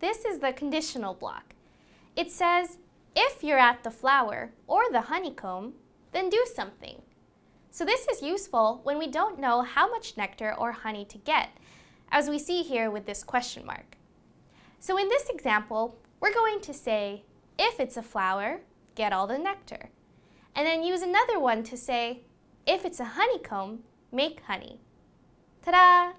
this is the conditional block. It says, if you're at the flower or the honeycomb, then do something. So this is useful when we don't know how much nectar or honey to get, as we see here with this question mark. So in this example, we're going to say, if it's a flower, get all the nectar. And then use another one to say, if it's a honeycomb, make honey. Ta-da!